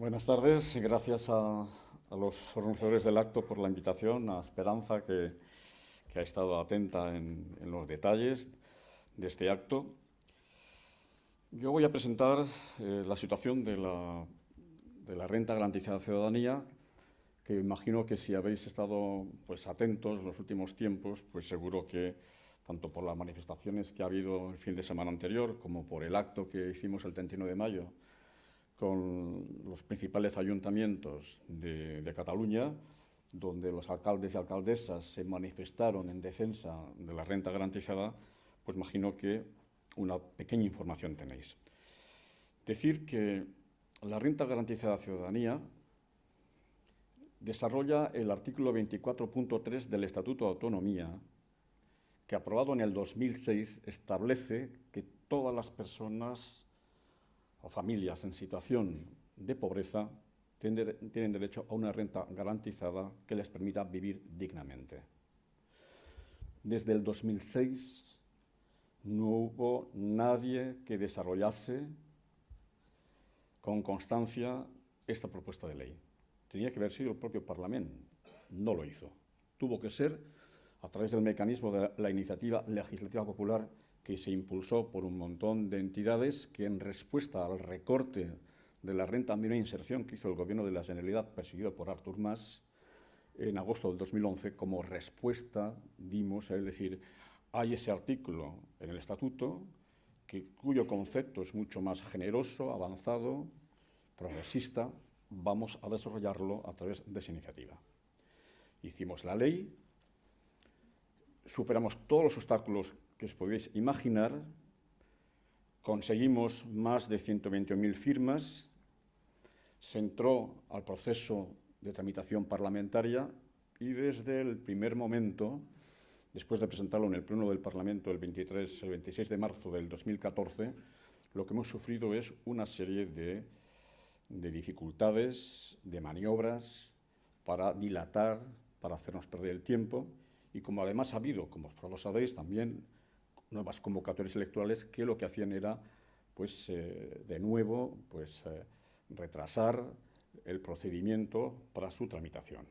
Buenas tardes y gracias a, los organizadores del acto por la invitación, a Esperanza que, ha estado atenta en, los detalles de este acto. Yo voy a presentar eh, la situación de la, de la renta garantizada de ciudadanía, que imagino que si habéis estado pues, atentos en los últimos tiempos, pues seguro que tanto por las manifestaciones que ha habido el fin de semana anterior como por el acto que hicimos el 31 de mayo con los principales ayuntamientos de, Cataluña, donde los alcaldes y alcaldesas se manifestaron en defensa de la renta garantizada, pues imagino que una pequeña información tenéis. Decir que la renta garantizada de ciudadanía desarrolla el artículo 24.3 del Estatuto de Autonomía, que aprobado en el 2006 establece que todas las personas o familias en situación de pobreza tienen derecho a una renta garantizada que les permita vivir dignamente. Desde el 2006 no hubo nadie que desarrollase con constancia esta propuesta de ley. Tenía que haber sido el propio Parlamento, no lo hizo. Tuvo que ser a través del mecanismo de la iniciativa legislativa popular que se impulsó por un montón de entidades que en respuesta al recorte de la renta mínima inserción que hizo el Gobierno de la Generalidad, perseguido por Artur Mas, en agosto del 2011, como respuesta dimos, es decir, hay ese artículo en el Estatuto que, cuyo concepto es mucho más generoso, avanzado, progresista, vamos a desarrollarlo a través de esa iniciativa. Hicimos la ley, superamos todos los obstáculos que os podéis imaginar, conseguimos más de 120.000 firmas, se entró al proceso de tramitación parlamentaria y desde el primer momento, después de presentarlo en el Pleno del Parlamento el 23, el 26 de marzo del 2014, lo que hemos sufrido es una serie de, de dificultades, de maniobras para dilatar, para hacernos perder el tiempo y como además ha habido, como lo sabéis, también nuevas convocatorias electorales que lo que hacían era, pues, eh, de nuevo, pues, eh, retrasar el procedimiento para su tramitación.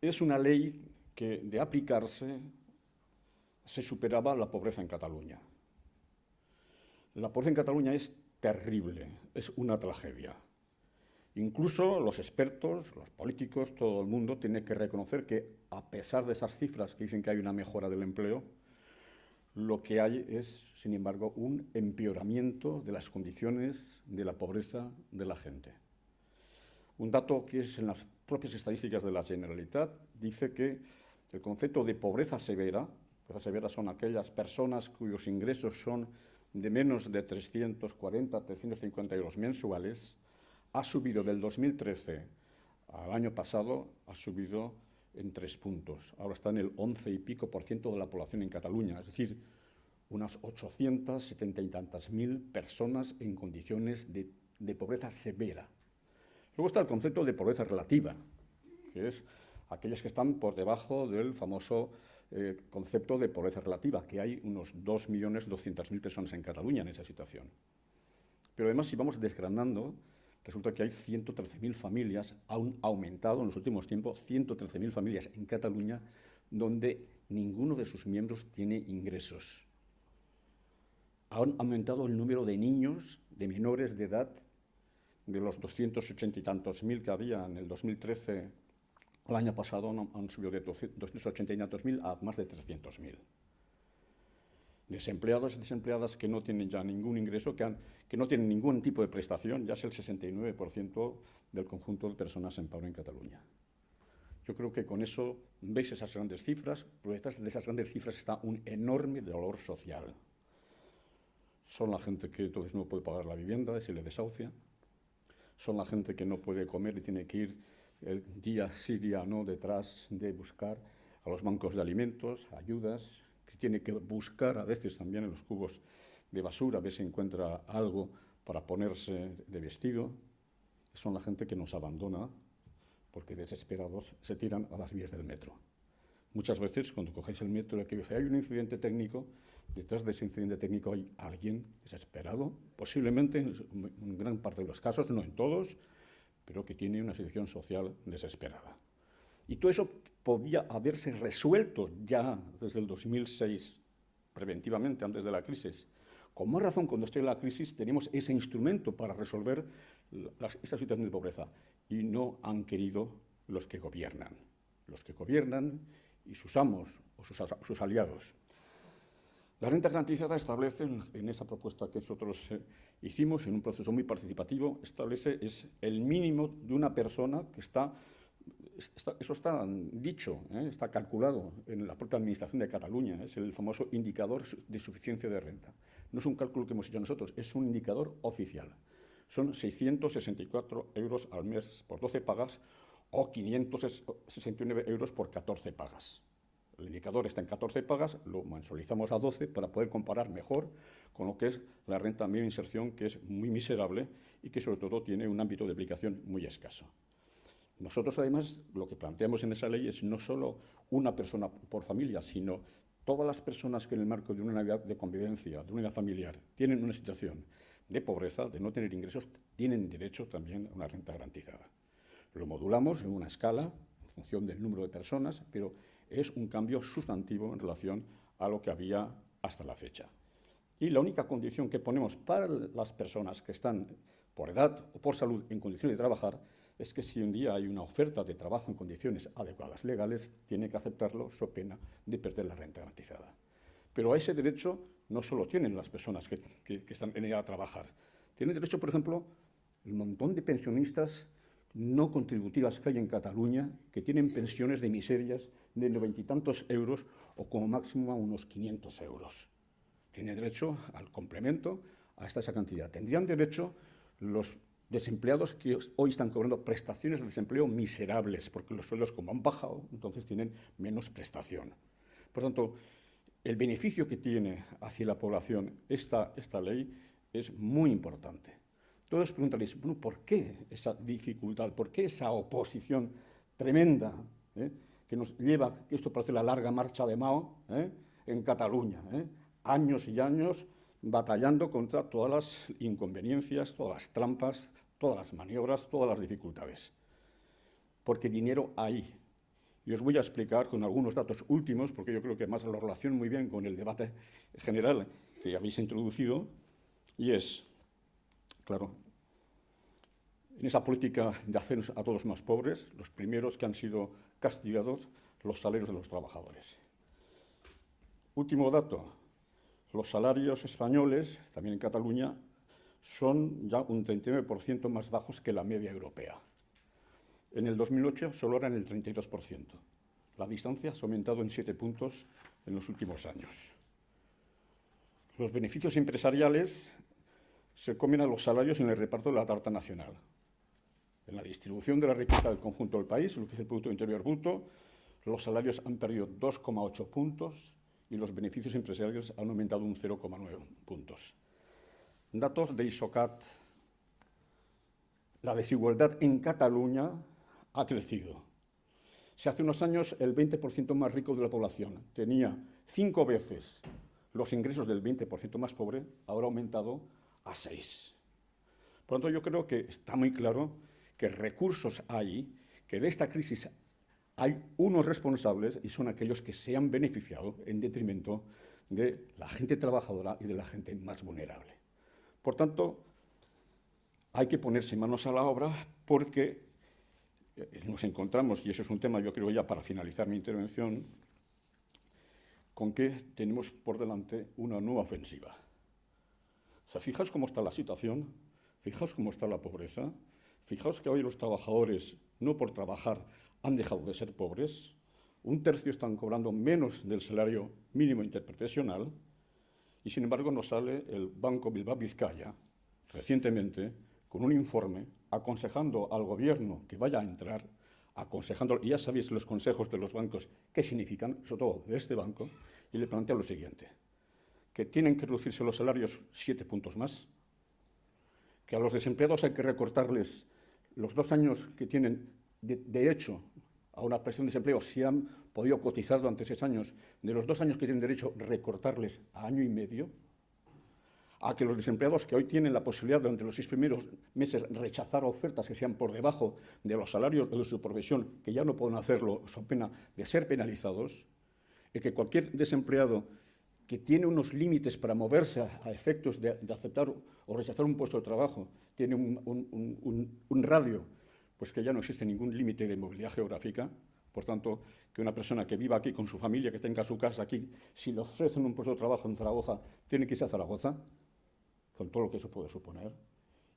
Es una ley que, de aplicarse, se superaba la pobreza en Cataluña. La pobreza en Cataluña es terrible, es una tragedia. Incluso los expertos, los políticos, todo el mundo tiene que reconocer que, a pesar de esas cifras que dicen que hay una mejora del empleo, lo que hay es, sin embargo, un empeoramiento de las condiciones de la pobreza de la gente. Un dato que es en las propias estadísticas de la Generalitat dice que el concepto de pobreza severa, pobreza severa son aquellas personas cuyos ingresos son de menos de 340, 350 euros mensuales, ha subido del 2013 al año pasado, ha subido en tres puntos. Ahora está en el 11 y pico por ciento de la población en Cataluña, es decir, unas 870 y tantas mil personas en condiciones de, pobreza severa. Luego está el concepto de pobreza relativa, que es aquellas que están por debajo del famoso eh, concepto de pobreza relativa, que hay unos 2.200.000 personas en Cataluña en esa situación. Pero además, si vamos desgranando, resulta que hay 113.000 familias, han aumentado en los últimos tiempos 113.000 familias en Cataluña donde ninguno de sus miembros tiene ingresos. Han aumentado el número de niños, de menores de edad, de los 280 y tantos mil que había en el 2013, el año pasado han subido de 280 y tantos mil a más de 300.000 desempleados y desempleadas que no tienen ya ningún ingreso, que, que no tienen ningún tipo de prestación, ya es el 69% del conjunto de personas en paro en Cataluña. Yo creo que con eso veis esas grandes cifras, pero detrás de esas grandes cifras está un enorme dolor social. Son la gente que entonces no puede pagar la vivienda, se le desahucia. Son la gente que no puede comer y tiene que ir el día sí, día no, detrás de buscar a los bancos de alimentos, ayudas, tiene que buscar a veces también en los cubos de basura, a ver si encuentra algo para ponerse de vestido. Son la gente que nos abandona porque desesperados se tiran a las vías del metro. Muchas veces cuando cogéis el metro, el que dice hay un incidente técnico, detrás de ese incidente técnico hay alguien desesperado, posiblemente en gran parte de los casos, no en todos, pero que tiene una situación social desesperada. Y todo eso podía haberse resuelto ya desde el 2006, preventivamente, antes de la crisis. Con más razón, cuando esté la crisis, tenemos ese instrumento para resolver esta situación de pobreza. Y no han querido los que gobiernan. Los que gobiernan y sus amos o sus, aliados. La renta garantizada establece, en esa propuesta que nosotros eh, hicimos, en un proceso muy participativo, establece es el mínimo de una persona que está eso está dicho, ¿eh? está calculado en la propia Administración de Cataluña, es el famoso indicador de suficiencia de renta. No es un cálculo que hemos hecho nosotros, es un indicador oficial. Son 664 euros al mes por 12 pagas o 569 euros por 14 pagas. El indicador está en 14 pagas, lo mensualizamos a 12 para poder comparar mejor con lo que es la renta mínima inserción, que es muy miserable y que sobre todo tiene un ámbito de aplicación muy escaso. Nosotros, además, lo que planteamos en esa ley es no solo una persona por familia, sino todas las personas que en el marco de una unidad de convivencia, de una unidad familiar, tienen una situación de pobreza, de no tener ingresos, tienen derecho también a una renta garantizada. Lo modulamos en una escala en función del número de personas, pero es un cambio sustantivo en relación a lo que había hasta la fecha. Y la única condición que ponemos para las personas que están por edad o por salud en condiciones de trabajar es que si un día hay una oferta de trabajo en condiciones adecuadas legales, tiene que aceptarlo so pena de perder la renta garantizada. Pero a ese derecho no solo tienen las personas que, están en ella a trabajar. Tienen derecho, por ejemplo, el montón de pensionistas no contributivas que hay en Cataluña, que tienen pensiones de miserias de noventa y tantos euros o como máximo a unos 500 euros. Tienen derecho al complemento hasta esa cantidad. Tendrían derecho los desempleados que hoy están cobrando prestaciones de desempleo miserables, porque los sueldos como han bajado, entonces tienen menos prestación. Por tanto, el beneficio que tiene hacia la población esta, esta ley es muy importante. Todos preguntaréis, bueno, ¿por qué esa dificultad? ¿Por qué esa oposición tremenda eh, que nos lleva, que esto parece la larga marcha de Mao eh, en Cataluña? Eh? Años y años batallando contra todas las inconveniencias, todas las trampas, todas las maniobras, todas las dificultades. Porque dinero hay. Y os voy a explicar con algunos datos últimos, porque yo creo que además lo relaciono muy bien con el debate general que habéis introducido, y es, claro, en esa política de hacernos a todos más pobres, los primeros que han sido castigados, los salarios de los trabajadores. Último dato, los salarios españoles, también en Cataluña, son ya un 39% más bajos que la media europea. En el 2008 solo eran el 32%. La distancia ha aumentado en siete puntos en los últimos años. Los beneficios empresariales se comen a los salarios en el reparto de la tarta nacional. En la distribución de la riqueza del conjunto del país, lo que es el Producto Interior Bruto, los salarios han perdido 2,8 puntos y los beneficios empresariales han aumentado un 0,9 puntos. Datos de ISOCAT. La desigualdad en Cataluña ha crecido. Si hace unos años el 20% más rico de la población tenía cinco veces los ingresos del 20% más pobre, ahora ha aumentado a seis. Por lo tanto, yo creo que está muy claro que recursos hay, que de esta crisis hay unos responsables y son aquellos que se han beneficiado en detrimento de la gente trabajadora y de la gente más vulnerable. Por tanto, hay que ponerse manos a la obra porque eh, nos encontramos, y eso es un tema, yo creo ya para finalizar mi intervención, con que tenemos por delante una nueva ofensiva. O sea, fijaos cómo está la situación, fijaos cómo está la pobreza, fijaos que hoy los trabajadores, no por trabajar, han dejado de ser pobres, un tercio están cobrando menos del salario mínimo interprofesional, y sin embargo nos sale el Banco Bilbao Vizcaya recientemente con un informe aconsejando al gobierno que vaya a entrar, aconsejando, y ya sabéis los consejos de los bancos qué significan, sobre todo de este banco, y le plantea lo siguiente, que tienen que reducirse los salarios siete puntos más, que a los desempleados hay que recortarles los dos años que tienen de derecho a una prestación de desempleo si han podido cotizar durante seis años, de los dos años que tienen derecho, recortarles a año y medio, a que los desempleados que hoy tienen la posibilidad durante los seis primeros meses rechazar ofertas que sean por debajo de los salarios de su profesión, que ya no pueden hacerlo, son pena de ser penalizados, y que cualquier desempleado que tiene unos límites para moverse a, efectos de, aceptar o rechazar un puesto de trabajo, tiene un, radio, pues que ya no existe ningún límite de movilidad geográfica, por tanto, que una persona que viva aquí con su familia, que tenga su casa aquí, si le ofrecen un puesto de trabajo en Zaragoza, tiene que irse a Zaragoza, con todo lo que eso puede suponer,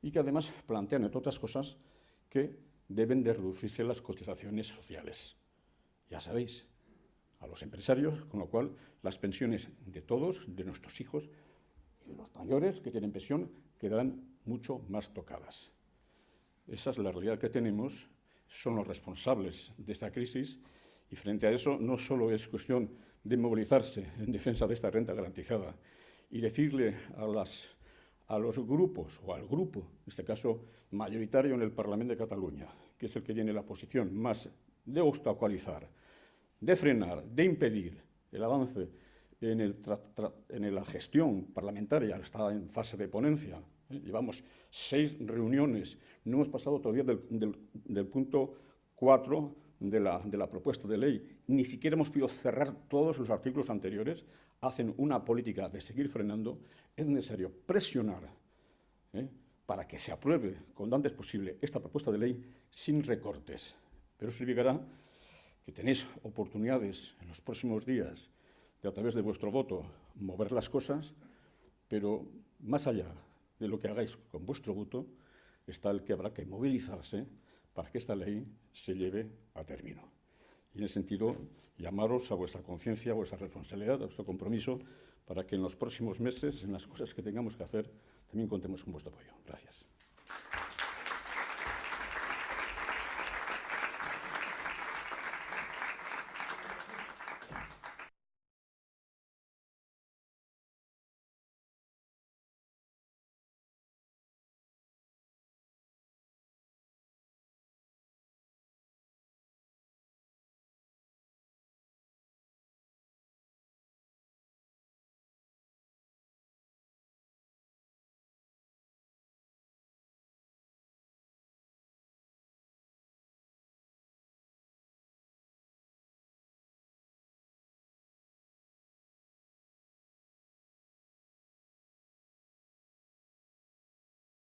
y que además plantean, entre otras cosas, que deben de reducirse las cotizaciones sociales. Ya sabéis, a los empresarios, con lo cual las pensiones de todos, de nuestros hijos y de los mayores que tienen pensión, quedarán mucho más tocadas. Esa es la realidad que tenemos, son los responsables de esta crisis y frente a eso no solo es cuestión de movilizarse en defensa de esta renta garantizada y decirle a los grupos, o al grupo, en este caso mayoritario en el Parlamento de Cataluña, que es el que tiene la posición más de obstaculizar, de frenar, de impedir el avance en, la gestión parlamentaria, está en fase de ponencia. ¿Eh? Llevamos seis reuniones, no hemos pasado todavía del, punto cuatro de la, de propuesta de ley. Ni siquiera hemos podido cerrar todos los artículos anteriores hacen una política de seguir frenando, es necesario presionar ¿eh? para que se apruebe cuando antes posible esta propuesta de ley sin recortes. Pero significará que tenéis oportunidades en los próximos días de a través de vuestro voto mover las cosas, pero más allá de lo que hagáis con vuestro voto está el que habrá que movilizarse para que esta ley se lleve a término. Y en ese sentido, llamaros a vuestra conciencia, a vuestra responsabilidad, a vuestro compromiso, para que en los próximos meses, en las cosas que tengamos que hacer, también contemos con vuestro apoyo. Gracias.